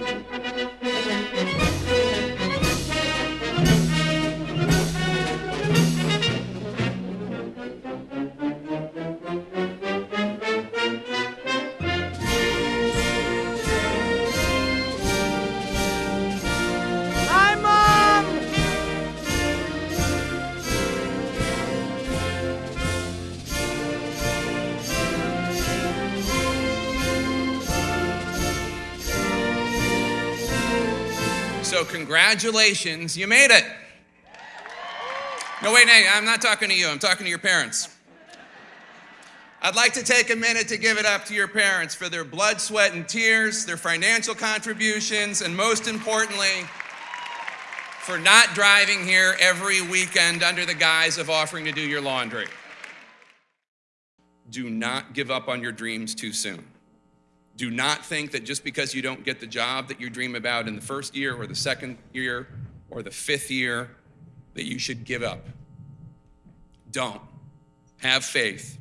Hi, So, congratulations, you made it. No, wait, hey, I'm not talking to you, I'm talking to your parents. I'd like to take a minute to give it up to your parents for their blood, sweat, and tears, their financial contributions, and most importantly, for not driving here every weekend under the guise of offering to do your laundry. Do not give up on your dreams too soon. Do not think that just because you don't get the job that you dream about in the first year or the second year or the fifth year that you should give up. Don't. Have faith.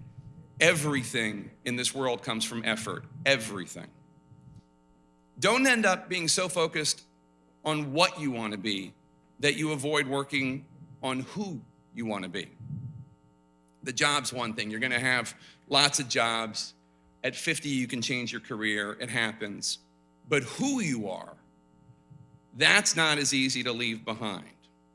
Everything in this world comes from effort. Everything. Don't end up being so focused on what you want to be that you avoid working on who you want to be. The job's one thing. You're going to have lots of jobs. At 50, you can change your career, it happens. But who you are, that's not as easy to leave behind.